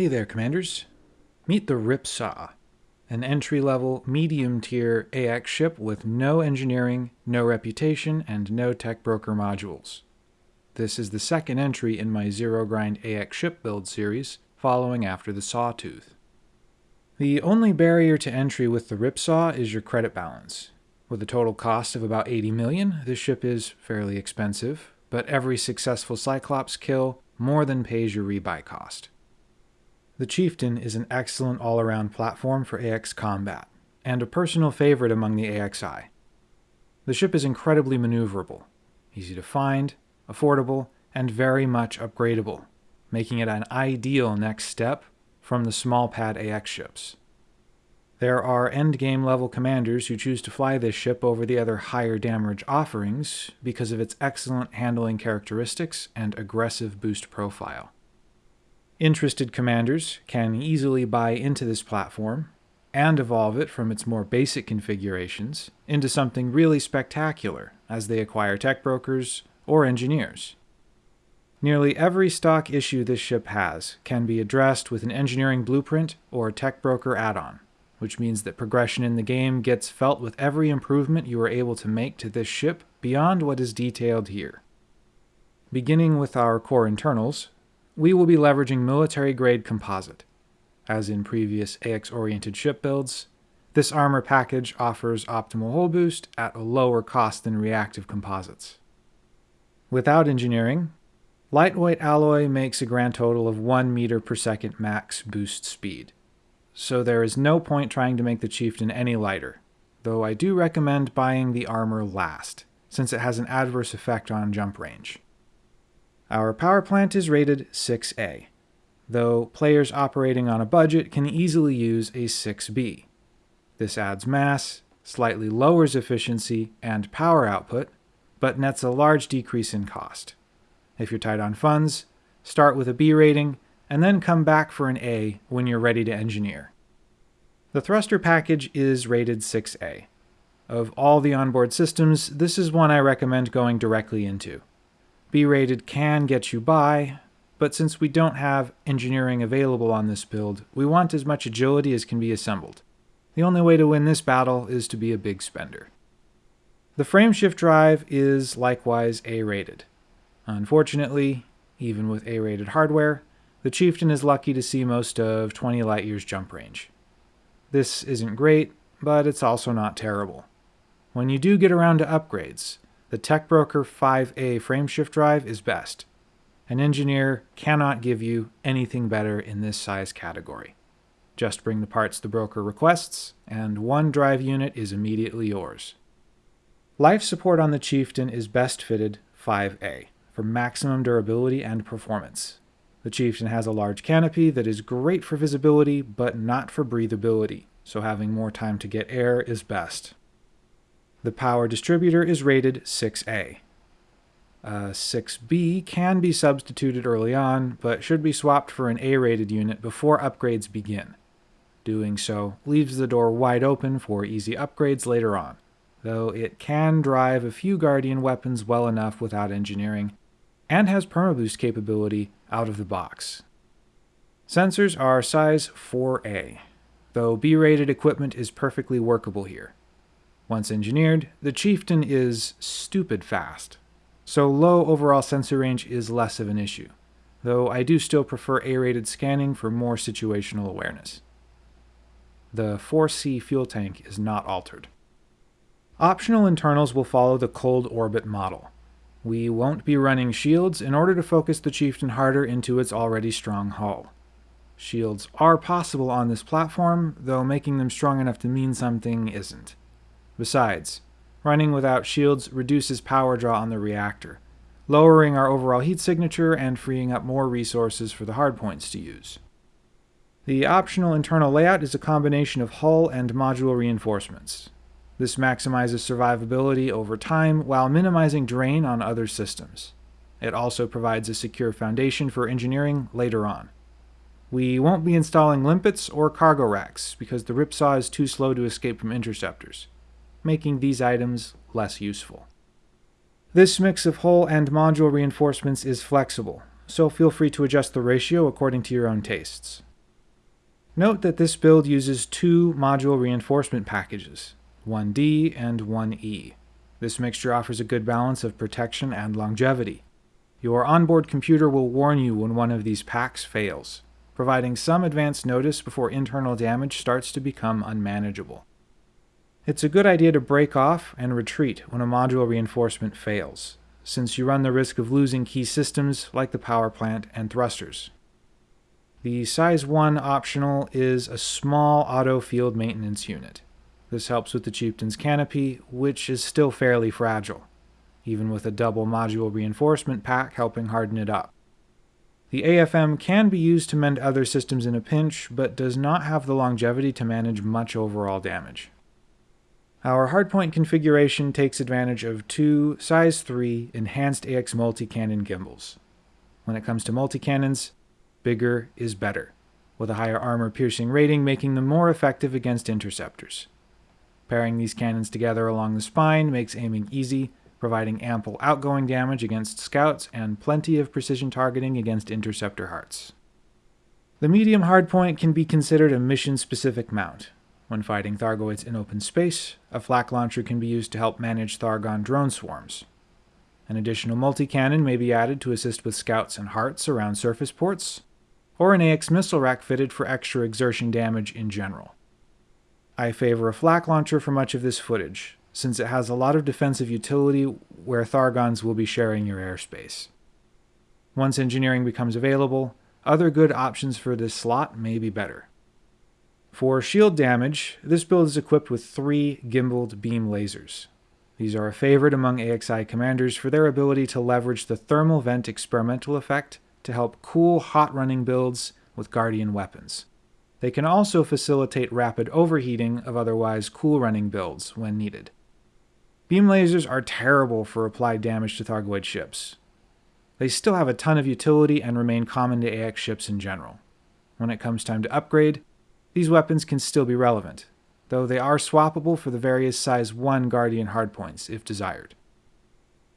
Hey there, Commanders. Meet the Ripsaw, an entry-level, medium-tier AX ship with no engineering, no reputation, and no tech broker modules. This is the second entry in my Zero Grind AX ship build series, following after the Sawtooth. The only barrier to entry with the Ripsaw is your credit balance. With a total cost of about 80 million, this ship is fairly expensive, but every successful Cyclops kill more than pays your rebuy cost. The Chieftain is an excellent all-around platform for AX combat, and a personal favorite among the AXI. The ship is incredibly maneuverable, easy to find, affordable, and very much upgradable, making it an ideal next step from the small pad AX ships. There are endgame level commanders who choose to fly this ship over the other higher damage offerings because of its excellent handling characteristics and aggressive boost profile. Interested commanders can easily buy into this platform and evolve it from its more basic configurations into something really spectacular as they acquire tech brokers or engineers. Nearly every stock issue this ship has can be addressed with an engineering blueprint or a tech broker add-on, which means that progression in the game gets felt with every improvement you are able to make to this ship beyond what is detailed here. Beginning with our core internals, we will be leveraging military-grade composite. As in previous AX-oriented ship builds, this armor package offers optimal hull boost at a lower cost than reactive composites. Without engineering, lightweight alloy makes a grand total of 1 meter per second max boost speed, so there is no point trying to make the Chieftain any lighter, though I do recommend buying the armor last, since it has an adverse effect on jump range. Our power plant is rated 6A, though players operating on a budget can easily use a 6B. This adds mass, slightly lowers efficiency and power output, but nets a large decrease in cost. If you're tight on funds, start with a B rating, and then come back for an A when you're ready to engineer. The thruster package is rated 6A. Of all the onboard systems, this is one I recommend going directly into. B-rated can get you by, but since we don't have engineering available on this build, we want as much agility as can be assembled. The only way to win this battle is to be a big spender. The frameshift drive is likewise A-rated. Unfortunately, even with A-rated hardware, the Chieftain is lucky to see most of 20 light years jump range. This isn't great, but it's also not terrible. When you do get around to upgrades, the TechBroker 5A frameshift drive is best. An engineer cannot give you anything better in this size category. Just bring the parts the broker requests, and one drive unit is immediately yours. Life support on the Chieftain is best fitted 5A for maximum durability and performance. The Chieftain has a large canopy that is great for visibility, but not for breathability, so having more time to get air is best. The power distributor is rated 6A. Uh, 6B can be substituted early on, but should be swapped for an A-rated unit before upgrades begin. Doing so leaves the door wide open for easy upgrades later on, though it can drive a few Guardian weapons well enough without engineering, and has permaboost capability out of the box. Sensors are size 4A, though B-rated equipment is perfectly workable here. Once engineered, the Chieftain is stupid fast, so low overall sensor range is less of an issue, though I do still prefer A-rated scanning for more situational awareness. The 4C fuel tank is not altered. Optional internals will follow the cold orbit model. We won't be running shields in order to focus the Chieftain harder into its already strong hull. Shields are possible on this platform, though making them strong enough to mean something isn't. Besides, running without shields reduces power draw on the reactor, lowering our overall heat signature and freeing up more resources for the hardpoints to use. The optional internal layout is a combination of hull and module reinforcements. This maximizes survivability over time while minimizing drain on other systems. It also provides a secure foundation for engineering later on. We won't be installing limpets or cargo racks because the Ripsaw is too slow to escape from interceptors making these items less useful. This mix of hull and module reinforcements is flexible, so feel free to adjust the ratio according to your own tastes. Note that this build uses two module reinforcement packages, 1D and 1E. This mixture offers a good balance of protection and longevity. Your onboard computer will warn you when one of these packs fails, providing some advance notice before internal damage starts to become unmanageable. It's a good idea to break off and retreat when a module reinforcement fails, since you run the risk of losing key systems like the power plant and thrusters. The Size 1 optional is a small auto field maintenance unit. This helps with the Chieftain's canopy, which is still fairly fragile, even with a double module reinforcement pack helping harden it up. The AFM can be used to mend other systems in a pinch, but does not have the longevity to manage much overall damage. Our hardpoint configuration takes advantage of two size 3 enhanced AX multi-cannon gimbals. When it comes to multi-cannons, bigger is better, with a higher armor piercing rating making them more effective against interceptors. Pairing these cannons together along the spine makes aiming easy, providing ample outgoing damage against scouts and plenty of precision targeting against interceptor hearts. The medium hardpoint can be considered a mission-specific mount. When fighting Thargoids in open space, a flak launcher can be used to help manage Thargon drone swarms, an additional multi-cannon may be added to assist with scouts and hearts around surface ports, or an AX missile rack fitted for extra exertion damage in general. I favor a flak launcher for much of this footage, since it has a lot of defensive utility where Thargons will be sharing your airspace. Once engineering becomes available, other good options for this slot may be better. For shield damage, this build is equipped with three gimbaled beam lasers, these are a favorite among AXI commanders for their ability to leverage the thermal vent experimental effect to help cool hot running builds with Guardian weapons. They can also facilitate rapid overheating of otherwise cool running builds when needed. Beam lasers are terrible for applied damage to Thargoid ships. They still have a ton of utility and remain common to AX ships in general. When it comes time to upgrade, these weapons can still be relevant, though they are swappable for the various size 1 Guardian hardpoints if desired.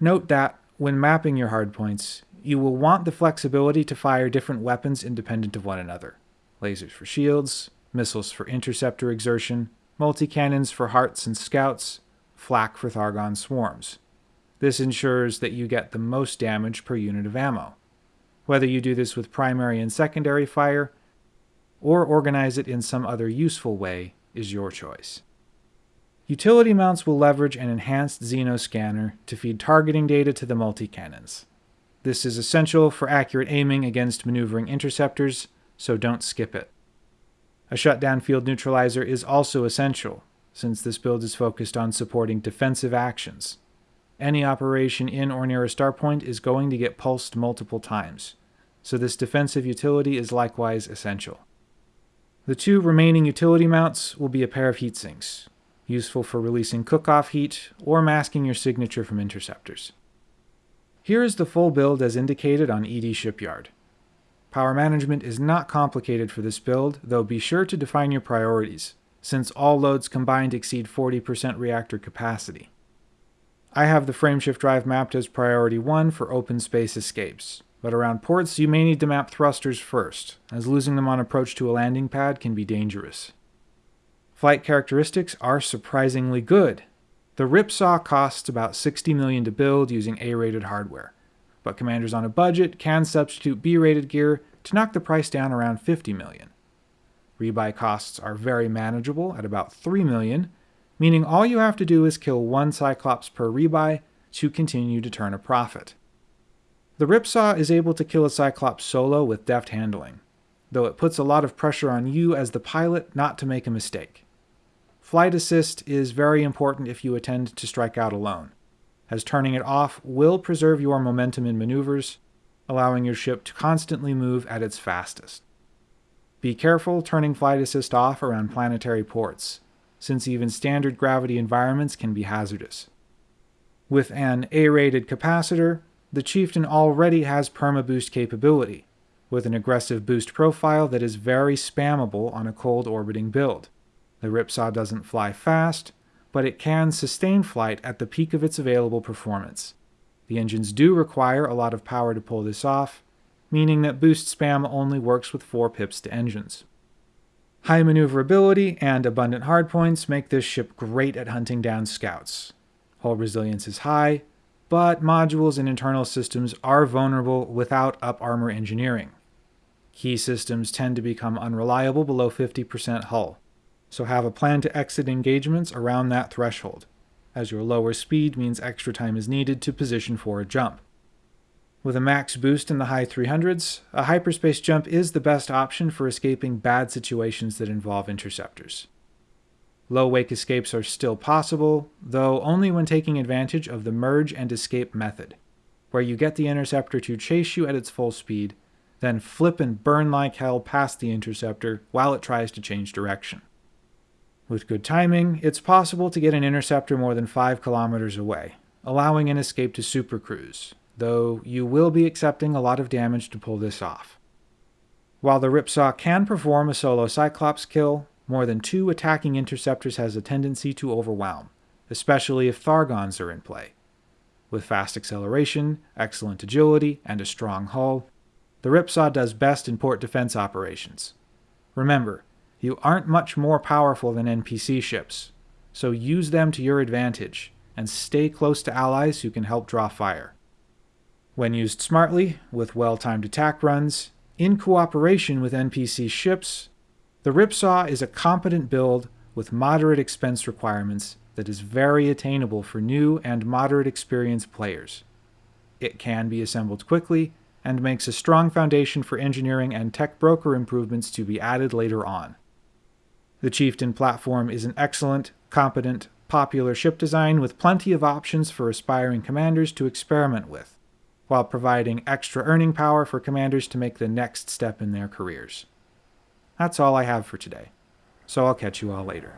Note that, when mapping your hardpoints, you will want the flexibility to fire different weapons independent of one another. Lasers for shields, missiles for interceptor exertion, multi-cannons for hearts and scouts, flak for Thargon swarms. This ensures that you get the most damage per unit of ammo. Whether you do this with primary and secondary fire, or organize it in some other useful way, is your choice. Utility mounts will leverage an enhanced Xeno scanner to feed targeting data to the multi-cannons. This is essential for accurate aiming against maneuvering interceptors, so don't skip it. A shutdown field neutralizer is also essential, since this build is focused on supporting defensive actions. Any operation in or near a starport is going to get pulsed multiple times, so this defensive utility is likewise essential. The two remaining utility mounts will be a pair of heat sinks, useful for releasing cook-off heat or masking your signature from interceptors. Here is the full build as indicated on ED Shipyard. Power management is not complicated for this build, though be sure to define your priorities, since all loads combined exceed 40% reactor capacity. I have the frameshift drive mapped as priority 1 for open space escapes, but around ports you may need to map thrusters first, as losing them on approach to a landing pad can be dangerous. Flight characteristics are surprisingly good. The Ripsaw costs about 60 million to build using A-rated hardware, but commanders on a budget can substitute B-rated gear to knock the price down around 50 million. Rebuy costs are very manageable at about 3 million, meaning all you have to do is kill one Cyclops per rebuy to continue to turn a profit. The Ripsaw is able to kill a Cyclops solo with deft handling, though it puts a lot of pressure on you as the pilot not to make a mistake. Flight assist is very important if you intend to strike out alone, as turning it off will preserve your momentum in maneuvers, allowing your ship to constantly move at its fastest. Be careful turning flight assist off around planetary ports, since even standard gravity environments can be hazardous. With an A-rated capacitor, the Chieftain already has perma-boost capability, with an aggressive boost profile that is very spammable on a cold orbiting build. The Ripsaw doesn't fly fast, but it can sustain flight at the peak of its available performance. The engines do require a lot of power to pull this off, meaning that boost spam only works with 4 pips to engines. High maneuverability and abundant hardpoints make this ship great at hunting down scouts. Hull resilience is high, but modules and internal systems are vulnerable without up armor engineering. Key systems tend to become unreliable below 50% hull, so have a plan to exit engagements around that threshold, as your lower speed means extra time is needed to position for a jump. With a max boost in the high 300s, a hyperspace jump is the best option for escaping bad situations that involve interceptors. Low wake escapes are still possible, though only when taking advantage of the merge and escape method, where you get the interceptor to chase you at its full speed, then flip and burn like hell past the interceptor while it tries to change direction. With good timing, it's possible to get an interceptor more than 5 kilometers away, allowing an escape to supercruise, though you will be accepting a lot of damage to pull this off. While the Ripsaw can perform a solo Cyclops kill, more than two attacking interceptors has a tendency to overwhelm, especially if Thargons are in play. With fast acceleration, excellent agility, and a strong hull, the Ripsaw does best in port defense operations. Remember, you aren't much more powerful than NPC ships, so use them to your advantage, and stay close to allies who can help draw fire. When used smartly, with well-timed attack runs, in cooperation with NPC ships, the Ripsaw is a competent build with moderate expense requirements that is very attainable for new and moderate experienced players. It can be assembled quickly and makes a strong foundation for engineering and tech broker improvements to be added later on. The Chieftain platform is an excellent, competent, popular ship design with plenty of options for aspiring commanders to experiment with while providing extra earning power for commanders to make the next step in their careers. That's all I have for today, so I'll catch you all later.